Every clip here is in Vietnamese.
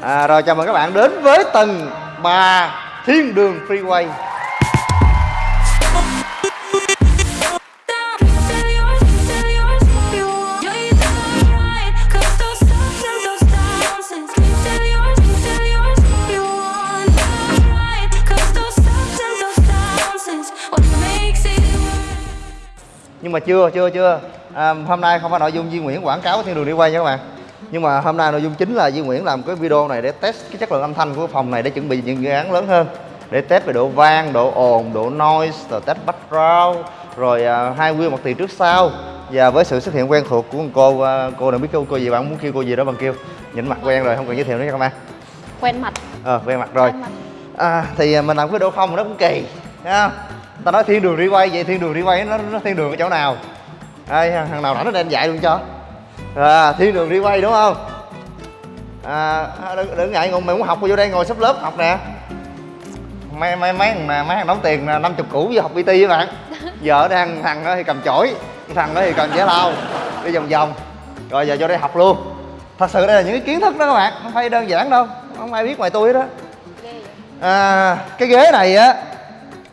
à, rồi chào mừng các bạn đến với tầng 3 thiên đường freeway. Nhưng mà chưa chưa chưa. À, hôm nay không phải nội dung Duy Nguyễn quảng cáo thiên đường đi quay nha các bạn nhưng mà hôm nay nội dung chính là Duy Nguyễn làm cái video này để test cái chất lượng âm thanh của phòng này để chuẩn bị những dự án lớn hơn. Để test về độ vang, độ ồn, độ noise, rồi test background, rồi à, hai wheel mặt tiền trước sau. Và với sự xuất hiện quen thuộc của cô à, cô nào biết kêu cô gì bạn muốn kêu cô gì đó bằng kêu. Nhìn mặt quen rồi không cần giới thiệu nữa nha các bạn. Quen mặt. Ờ quen mặt rồi. Quen mặt. à, thì mình làm cái độ không nó cũng kỳ thấy không? Ta nói thiên đường đi quay vậy thiên đường đi quay nó, nó thiên đường ở chỗ nào? Thằng, thằng nào rảnh nó đem dạy luôn cho à, thiên đường đi quay đúng không? À, đừng, đừng ngại ngồi mày muốn học vô đây ngồi sắp lớp học nè. Mấy mấy mấy thằng mấy thằng đóng tiền năm chục củ vô học PT với bạn. Vợ đang thằng đó thì cầm chổi thằng đó thì cầm giải lau, đi vòng vòng. Rồi giờ vô đây học luôn. Thật sự đây là những cái kiến thức đó các bạn không phải đơn giản đâu không ai biết ngoài tôi đó à, cái ghế này á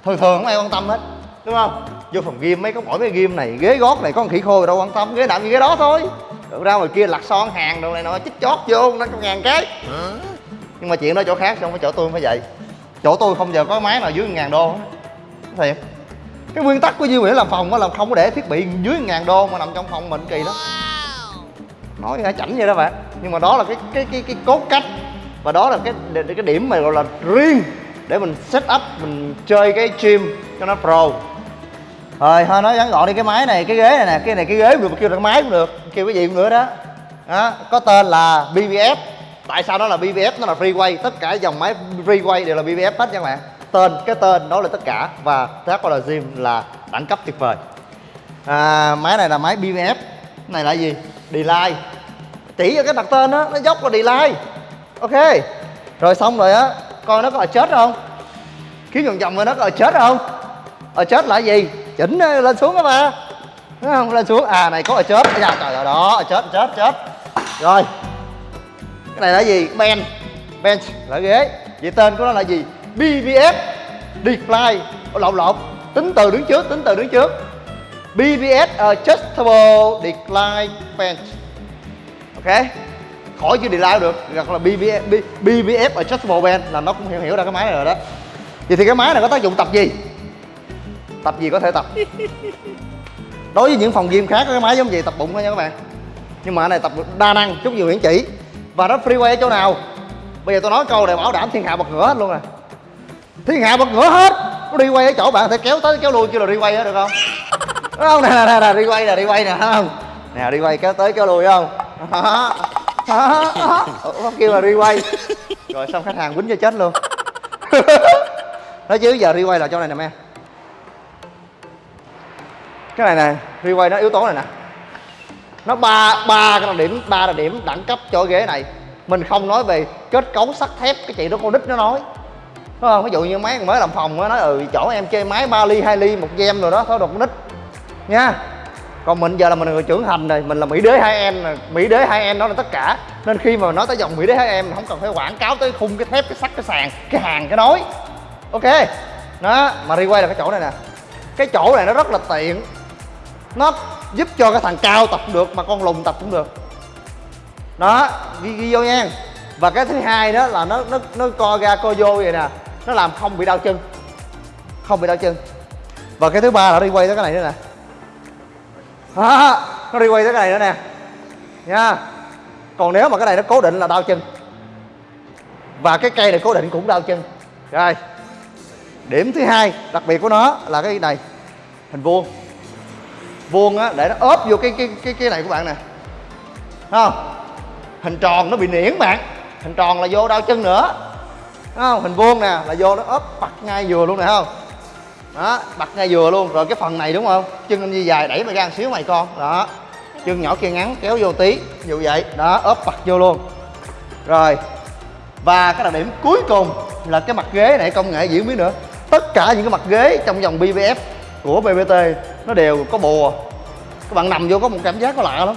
thường thường không ai quan tâm hết đúng không? Vô phòng gym mấy có mỗi cái gym này ghế gót này có con khỉ khô đâu quan tâm ghế nặng như ghế đó thôi ra ngoài kia lặt son hàng đồ này nọ chích chót vô nó có ngàn cái. Nhưng mà chuyện đó chỗ khác không phải chỗ tôi không phải vậy. Chỗ tôi không giờ có máy nào dưới ngàn đô thiệt. Cái nguyên tắc của Duy Nguyễn làm phòng á là không có để thiết bị dưới ngàn đô mà nằm trong phòng mình kỳ lắm. Nói nghe chảnh vậy đó bạn nhưng mà đó là cái cái cái cái cốt cách. Và đó là cái cái điểm mà gọi là riêng để mình set up mình chơi cái gym cho nó pro rồi thôi nói ngắn gọn đi cái máy này cái ghế này nè cái này cái ghế cũng được kêu là cái máy cũng được kêu cái gì cũng nữa đó. Đó có tên là BBF tại sao nó là BBF nó là freeway tất cả dòng máy freeway đều là BBF hết nha các bạn. Tên cái tên đó là tất cả và tác là gym là đẳng cấp tuyệt vời. À, máy này là máy BBF này là gì? Delay chỉ cho cái đặt tên đó nó dốc là delay ok. Rồi xong rồi á coi nó có ở chết không? Kiếm vòng vòng rồi nó có ở chết không? Ở chết là gì? Chỉnh lên xuống đó mà không? Lên xuống. À này có ở chết dạ trời ơi đó chớp chết chết chết rồi. Cái này là gì? Bench bench là ghế. Vậy tên của nó là gì? BBF decline lộn lộn. Tính từ đứng trước tính từ đứng trước. BBS ờ, Adjustable Decline Bench Ok? Khỏi chữ decline được. Hoặc là BBF, B- BBF Adjustable Bench là nó cũng hiểu hiểu ra cái máy này rồi đó. Vậy thì cái máy này có tác dụng tập gì? Tập gì có thể tập. Đối với những phòng gym khác có cái máy giống vậy tập bụng thôi nha các bạn. Nhưng mà ở này tập đa năng, chút nhiều hiển chỉ. Và nó freeway ở chỗ nào? Bây giờ tôi nói câu này bảo đảm thiên hạ bật ngửa hết luôn nè thiên hạ bật ngửa hết. Nó đi quay ở chỗ bạn thể kéo tới kéo lui kêu là đi quay á, được không? Đúng không? Nè nè nè đi quay nè đi quay nè, không? Nè đi quay kéo tới kéo lui không? Đó đó kêu là đi quay rồi xong khách hàng quýnh cho chết luôn. Nói chứ giờ đi quay là chỗ này nè em cái này này quay nó yếu tố này nè. Nó ba ba cái đặc điểm, ba đặc điểm đẳng cấp cho ghế này. Mình không nói về kết cấu, sắt thép, cái chị đó con nít nó nói. Đúng không? Ví dụ như mấy mới làm phòng nó nói ừ chỗ em chơi máy 3 ly 2 ly, một gem rồi đó, thôi đột con nít nha. Còn mình giờ là mình là người trưởng thành rồi, mình là mỹ đế hai em mỹ đế hai em đó là tất cả. Nên khi mà nói tới dòng mỹ đế hai em không cần phải quảng cáo tới khung cái thép, cái sắt, cái sàn, cái hàng, cái nối. Ok. Đó, mà đi quay là cái chỗ này nè. Cái chỗ này nó rất là tiện nó giúp cho cái thằng cao tập cũng được mà con lùn tập cũng được. Đó ghi, ghi vô nha. Và cái thứ hai đó là nó nó nó co ra co vô vậy nè nó làm không bị đau chân. Không bị đau chân. Và cái thứ ba là nó đi quay tới cái này nữa nè. À, nó đi quay tới cái này nữa nè. Nha. Còn nếu mà cái này nó cố định là đau chân. Và cái cây này cố định cũng đau chân. Rồi. Điểm thứ hai đặc biệt của nó là cái này. Hình vuông vuông á, để nó ốp vô cái cái cái cái này của bạn nè. Thấy không? Hình tròn nó bị niễn bạn hình tròn là vô đau chân nữa. Thấy không? Hình vuông nè, là vô nó ốp, bật ngay vừa luôn nè không? Đó, bật ngay vừa luôn. Rồi cái phần này đúng không? Chân anh như dài đẩy mày ra một xíu mày con. Đó, chân nhỏ kia ngắn, kéo vô tí, như vậy. Đó, ốp, bật vô luôn. Rồi, và cái đặc điểm cuối cùng là cái mặt ghế này, công nghệ gì biến nữa. Tất cả những cái mặt ghế trong dòng BBF của BBT nó đều có bùa. Các bạn nằm vô có một cảm giác có lạ lắm.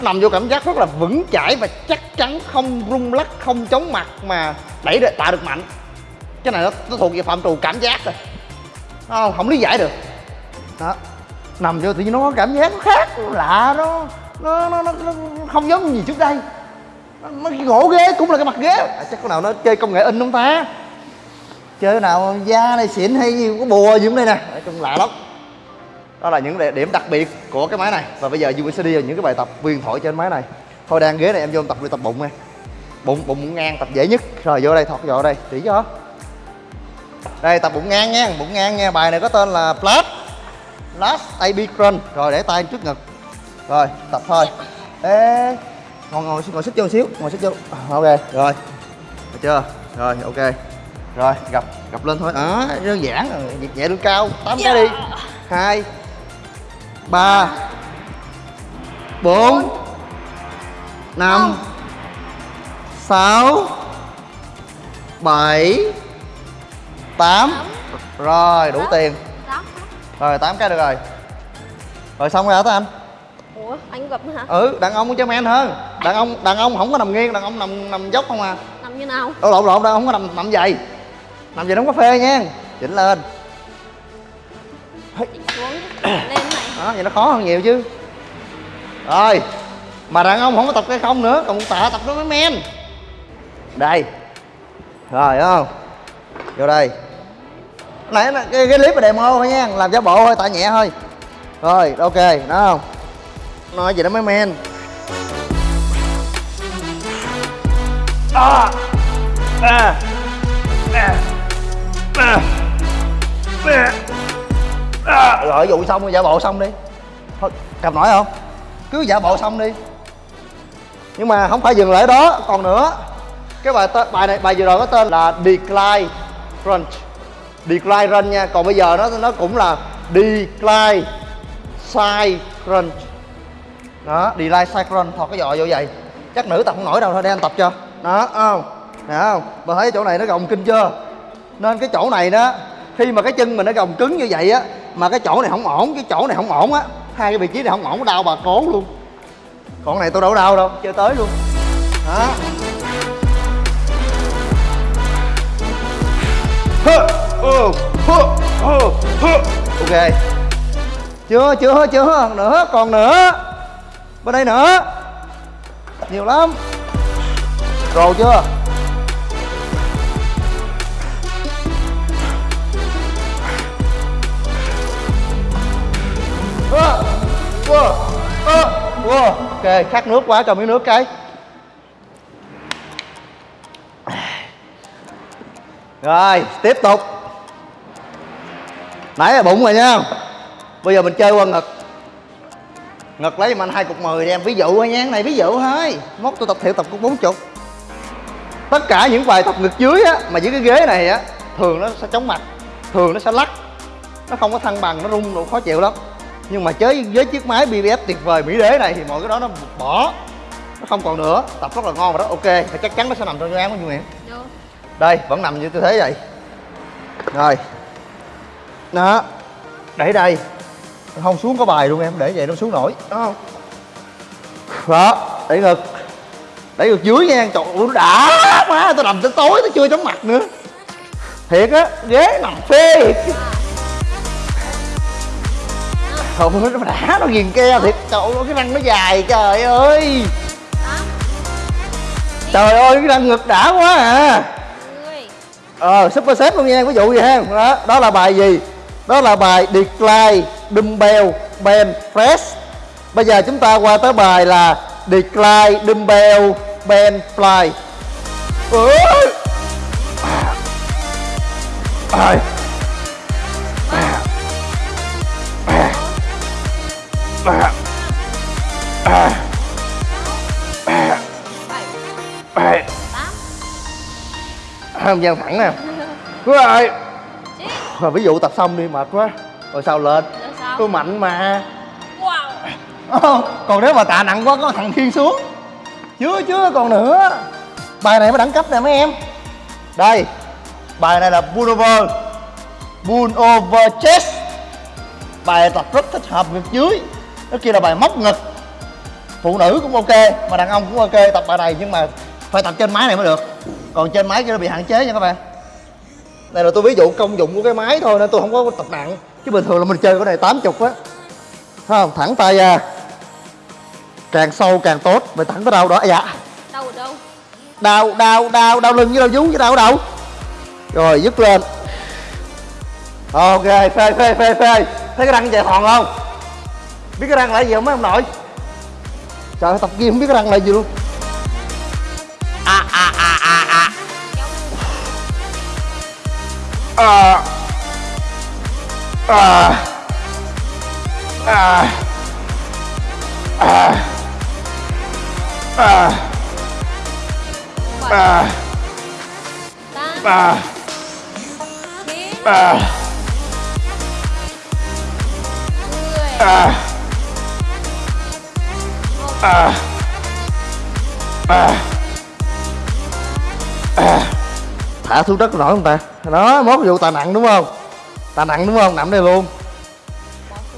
Nằm vô cảm giác rất là vững chãi và chắc chắn không rung lắc không chóng mặt mà đẩy được tạo được mạnh. Cái này nó, nó thuộc về phạm trù cảm giác rồi. Nó không lý giải được. Đó. Nằm vô tự nhiên nó có cảm giác nó khác lạ nó nó nó, nó, nó không giống gì trước đây. Nó cái gỗ ghế cũng là cái mặt ghế. À, chắc có nào nó chơi công nghệ in không ta? Chơi cái nào da này xịn hay gì có bùa gì cũng đây nè. Nói chung lạ lắm đó là những điểm đặc biệt của cái máy này. Và bây giờ USD là những cái bài tập huyền thoại trên máy này. Thôi đang ghế này em vô tập đi tập bụng nha. Bụng bụng ngang tập dễ nhất. Rồi vô đây thọt vô đây. Chỉ cho. Đây tập bụng ngang nha bụng ngang nha. Bài này có tên là flat last AB crunch. Rồi để tay trước ngực. Rồi tập thôi. Ê ngồi ngồi ngồi xích vô một xíu ngồi xích vô. À, ok rồi. Được chưa? Rồi ok. Rồi gặp gặp lên thôi. Đó đơn giản việc nhẹ lưng cao tám cái đi. Hai ba bốn năm sáu bảy tám. Rồi đủ tiền. Rồi tám cái được rồi. Rồi xong rồi hả anh Ủa, anh gặp hả? ừ đàn ông cho men hơn. Đàn ông đàn ông không có nằm nghiêng đàn ông nằm nằm dốc không à. Nằm như nào? đâu lộn lộn đàn ông không có nằm nằm dày nằm dày đóng cà phê nha. Chỉnh lên. Chỉnh xuống, lên đó vậy nó khó hơn nhiều chứ. Rồi mà đàn ông không có tập cái không nữa còn tạ tập nó mới men. Đây. Rồi đúng không? Vô đây. Nãy cái, cái clip là demo thôi nha làm giả bộ thôi tạ nhẹ thôi. Rồi ok đó không? Nói gì nó mới men. À, à, à, à, à. À, rồi vụ xong rồi giả bộ xong đi. Thôi cầm nổi không? Cứ giả bộ xong đi. Nhưng mà không phải dừng lại đó còn nữa. Cái bài tên bài này bài vừa rồi có tên là decline crunch. Decline run nha còn bây giờ nó nó cũng là decline side crunch. Đó decline side crunch thọt cái giò vô vậy. Chắc nữ tập không nổi đâu thôi để anh tập cho. Đó không? Nè không? Bà thấy chỗ này nó gồng kinh chưa? Nên cái chỗ này đó khi mà cái chân mình nó gồng cứng như vậy á, mà cái chỗ này không ổn, cái chỗ này không ổn á, hai cái vị trí này không ổn, đau bà cố luôn. Còn này tôi đâu có đau đâu, chơi tới luôn. Đó ok. Chưa chưa chưa nữa, còn nữa. Bên đây nữa. Nhiều lắm. Rồi chưa? Ơi khát nước quá, cho miếng nước cái. Rồi, tiếp tục. Nãy là bụng rồi nha. Bây giờ mình chơi qua ngực. Ngực lấy giùm anh hai cục mười đi em. Ví dụ thôi nha này, ví dụ thôi. Mốt tôi tập thiệu tập cục bốn chục. Tất cả những bài tập ngực dưới á, mà dưới cái ghế này á, thường nó sẽ chóng mặt, thường nó sẽ lắc. Nó không có thăng bằng, nó rung độ khó chịu lắm nhưng mà chơi với chiếc máy BBF tuyệt vời mỹ đế này thì mọi cái đó nó bỏ. Nó không còn nữa. Tập rất là ngon và rất ok thì chắc chắn nó sẽ nằm trong dự án của Nguyễn. Đâu? đây vẫn nằm như tư thế vậy. Rồi. Đó. Để đây. Không xuống có bài luôn em. Để vậy nó xuống nổi. Đó. Không đó. Để ngực. Để ngực dưới nha. Trời ơi, nó đã má tôi nằm tới tối tôi chưa chóng mặt nữa. Thiệt á ghế nằm phê thôi nó đã nó ghiền ke thiệt. Trời ơi, cái răng nó dài, trời ơi. Trời ơi, cái răng ngực đã quá à. Ờ super set luôn nha, ví dụ vậy ha. Đó đó là bài gì? Đó là bài decline, dumbbell bench press. Bây giờ chúng ta qua tới bài là decline, dumbbell bench fly. Ơi à. À. À. À. À. Không gian thẳng nè đúng rồi rồi ví dụ tập xong đi mệt quá rồi sao lên tôi mạnh mà Wow. Ờ, còn nếu mà tạ nặng quá có thằng thiên xuống chưa chưa còn nữa bài này mới đẳng cấp nè mấy em đây bài này là pull over pull over chest bài tập rất thích hợp ngực dưới nó kia là bài móc ngực. Phụ nữ cũng ok mà đàn ông cũng ok tập bài này nhưng mà phải tập trên máy này mới được. Còn trên máy kia nó bị hạn chế nha các bạn. Đây là tôi ví dụ công dụng của cái máy thôi nên tôi không có tập nặng. Chứ bình thường là mình chơi cái này 80 á. Thấy không? Thẳng tay ra. Càng sâu càng tốt. Mày thẳng tới đâu đó? Dạ. Đâu ở đâu? đau đau đau đau lưng với đau vú với đau ở đâu? Rồi dứt lên. Ok phê phê phê phê. Thấy cái răng chạy thòn không biết cái răng là gì không mấy ông nội? Trời ơi, tập gym không biết cái răng là gì luôn. À à à à à. À. À. À. À. À. Bảy, à. Tám, à. Chín, à. Mười, à à. À. À. Thả xuống đất nổi không ta? Đó mốt vụ tà nặng đúng không? Tà nặng đúng không? Nằm đây luôn.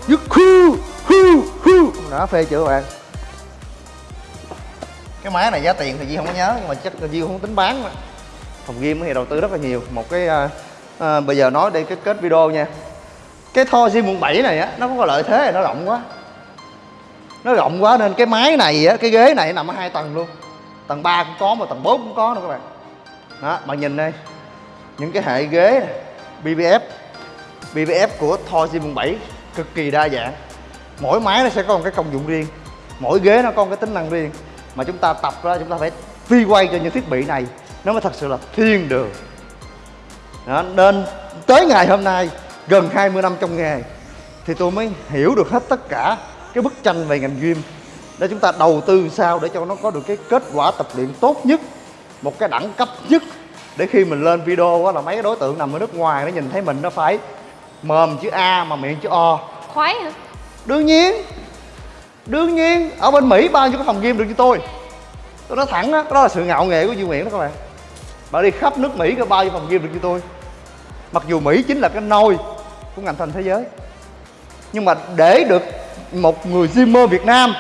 Dứt khu khu khu. Đó phê chưa các bạn. Cái máy này giá tiền thì Di không có nhớ nhưng mà chắc là Di không tính bán mà. Phòng gym thì đầu tư rất là nhiều. Một cái à, à, bây giờ nói đi cái kết video nha. Cái Thor Gym quận 7 này á nó có lợi thế là nó rộng quá nó rộng quá nên cái máy này á cái ghế này nằm ở hai tầng luôn. Tầng 3 cũng có mà tầng 4 cũng có nữa các bạn. Đó bạn nhìn đây. Những cái hệ ghế này, BBF BBF của Thor Gym quận 7 cực kỳ đa dạng. Mỗi máy nó sẽ có một cái công dụng riêng. Mỗi ghế nó có một cái tính năng riêng. Mà chúng ta tập ra chúng ta phải phi quay cho những thiết bị này. Nó mới thật sự là thiên đường. Đó, nên tới ngày hôm nay gần 20 năm trong nghề thì tôi mới hiểu được hết tất cả cái bức tranh về ngành gym để chúng ta đầu tư sao để cho nó có được cái kết quả tập luyện tốt nhất một cái đẳng cấp nhất. Để khi mình lên video á là mấy cái đối tượng nằm ở nước ngoài nó nhìn thấy mình nó phải mồm chữ A mà miệng chữ O. Khoái hả? đương nhiên đương nhiên ở bên mỹ bao nhiêu cái phòng gym được như tôi? Tôi nói thẳng á đó là sự ngạo nghễ của duy nguyễn đó các bạn. Bạn đi khắp nước mỹ có bao nhiêu phòng gym được như tôi? Mặc dù mỹ chính là cái nôi của ngành thành thế giới nhưng mà để được một người gymmer việt nam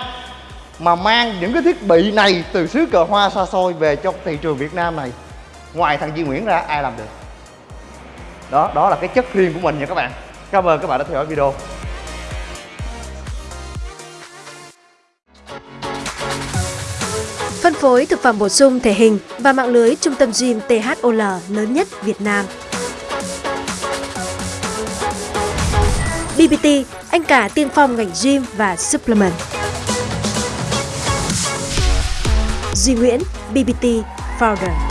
mà mang những cái thiết bị này từ xứ cờ hoa xa xôi về cho thị trường việt nam này. Ngoài thằng duy nguyễn ra, ai làm được? Đó đó là cái chất riêng của mình nha các bạn. Cảm ơn các bạn đã theo dõi video. Phân phối thực phẩm bổ sung thể hình và mạng lưới trung tâm gym THOL lớn nhất Việt Nam. BBT, anh cả tiên phong ngành gym và supplement. Duy Nguyễn, BBT Founder.